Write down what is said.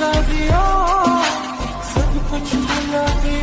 love you. सब कुछ मिला के